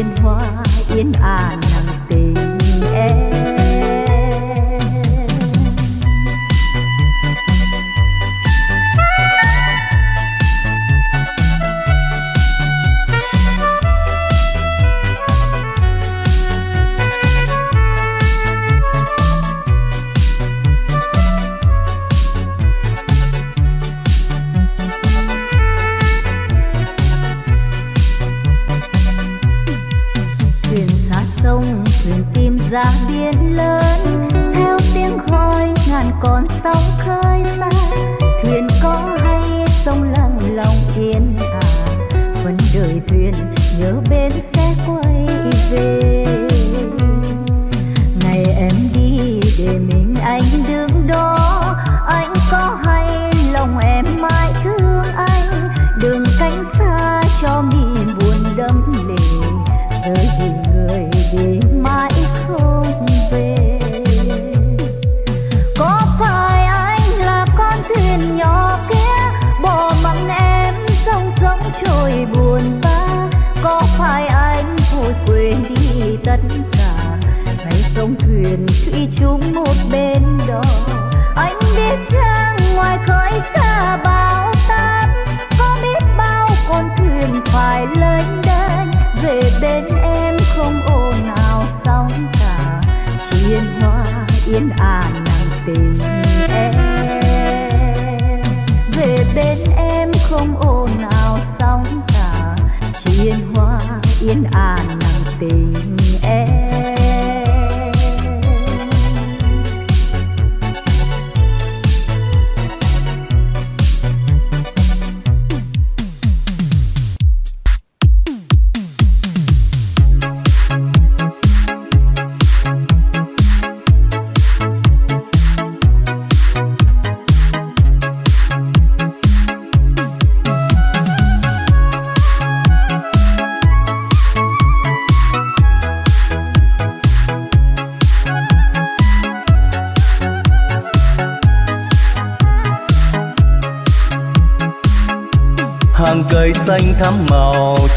bên hoa yên ả à. Vẫn đợi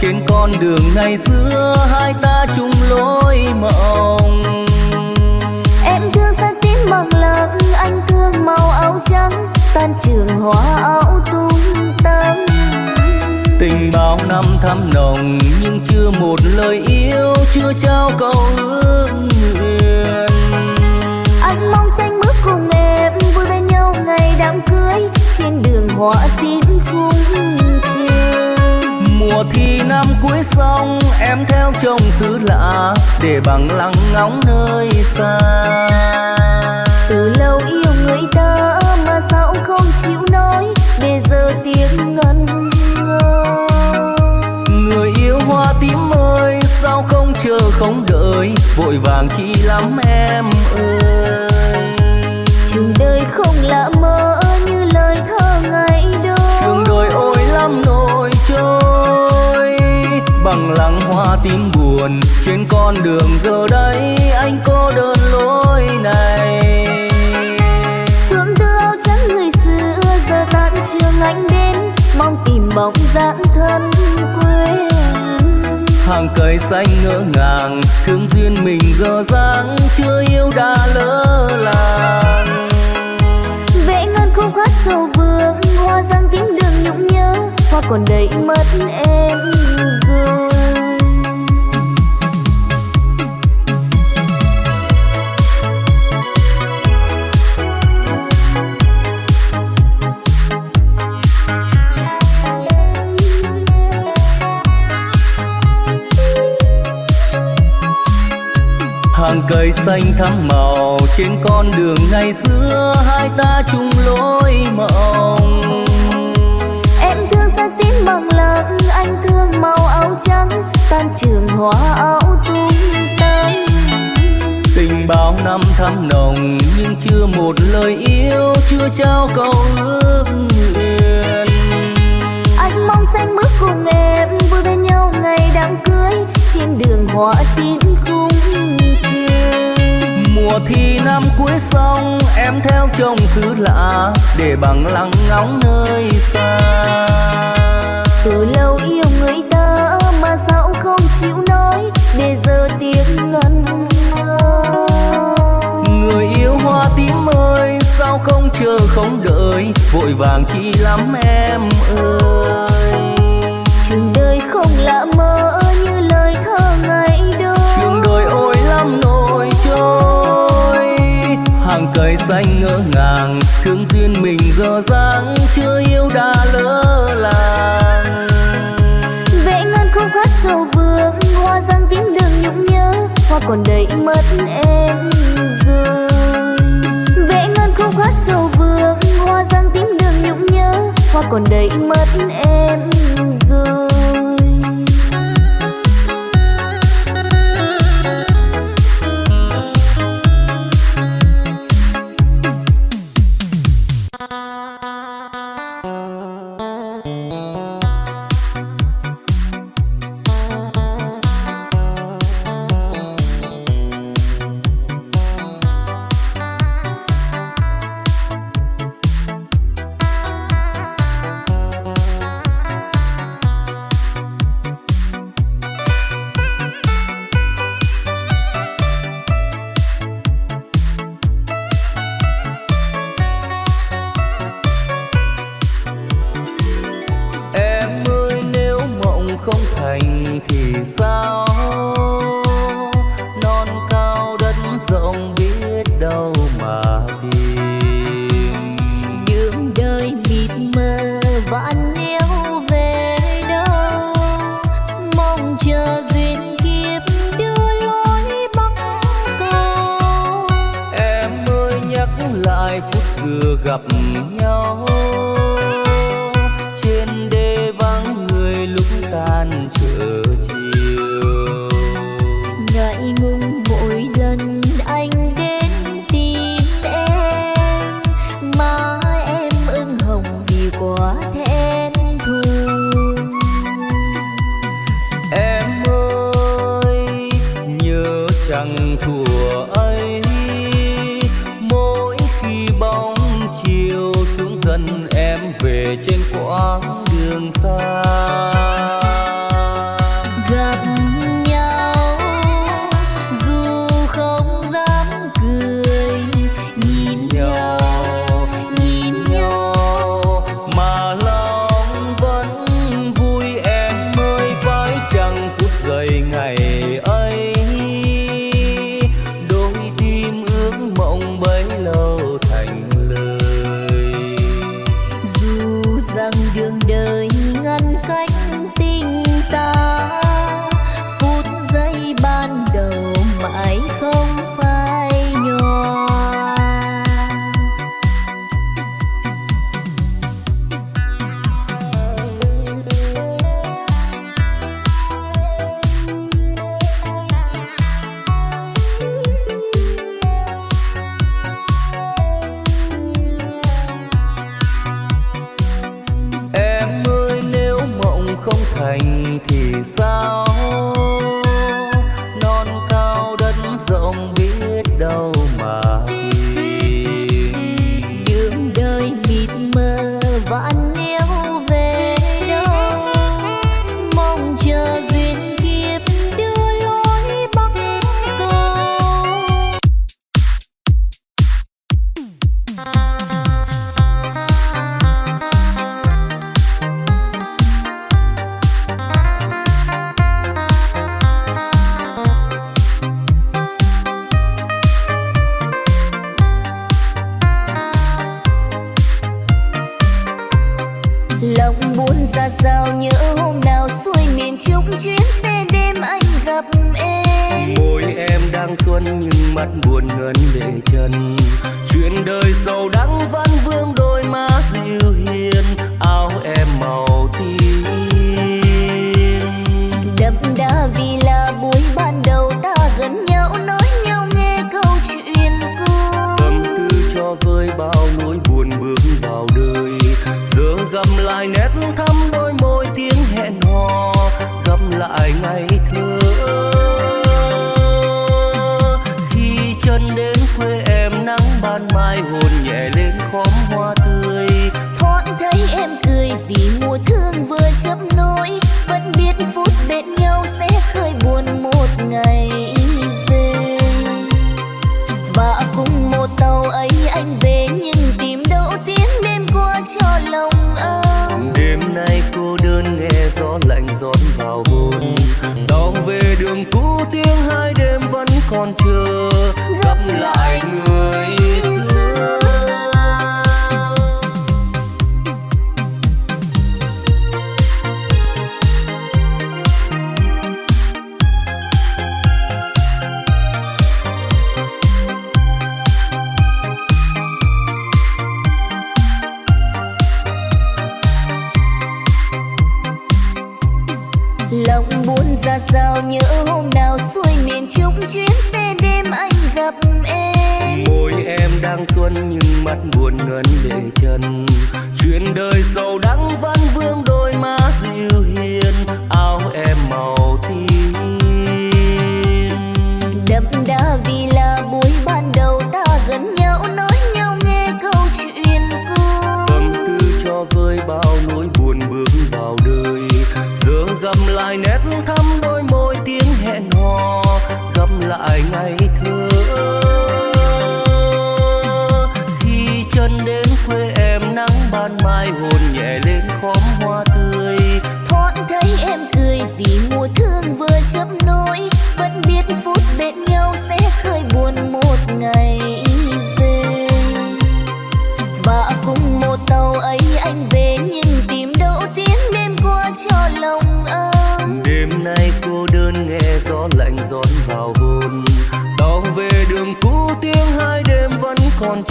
trên con đường ngày xưa hai ta chung lối mộng. Em thương xanh tím bằng lăng anh thương màu áo trắng tan trường hoa áo tung tăng tình bao năm thắm nồng nhưng chưa một lời yêu chưa trao câu ước nguyện. Anh mong xanh bước cùng em vui bên nhau ngày đám cưới trên đường hoa chiều mùa thi năm cuối xong em theo chồng xứ lạ để bằng lăng ngóng nơi xa. Từ lâu yêu người ta mà sao không chịu nói để giờ tiếng ngân ngơ. Người yêu hoa tím ơi sao không chờ không đợi vội vàng chi lắm em ơi. Trường đời không là mơ lăng hoa tím buồn trên con đường giờ đây anh cô đơn lối này. Thương đưa áo trắng người xưa giờ tan trường anh đến mong tìm bóng dáng thân quên. Hàng cây xanh ngỡ ngàng thương duyên mình giờ dáng chưa yêu đã lỡ làng. Vẽ ngân khúc hát sầu vương hoa giang tím đường nhung nhớ hoa còn đầy mất em rồi cây xanh thắm màu trên con đường ngày xưa hai ta chung lối mộng. Em thương xanh tím bằng lăng anh thương màu áo trắng tan trường hoa áo tung tăng. Tình bao năm thắm nồng nhưng chưa một lời yêu chưa trao câu ước nguyện. Anh mong xanh bước cùng em vui bên nhau ngày đám cưới trên đường hoa tím khung mùa thi năm cuối xong em theo chồng xứ lạ để bằng lăng ngóng nơi xa. Từ lâu yêu người ta mà sao không chịu nói để giờ tiếng ngân người yêu hoa tím ơi sao không chờ không đợi vội vàng chi lắm em ơi trời xanh ngỡ ngàng, thương duyên mình giờ dáng chưa yêu đã lỡ làng. Vẽ ngân khúc hát sầu vương, hoa giang tím đường nhung nhớ, hoa còn đầy mất em rồi. Vẽ ngân khúc hát sầu vương, hoa giang tím đường nhung nhớ, hoa còn đầy mất em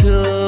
thương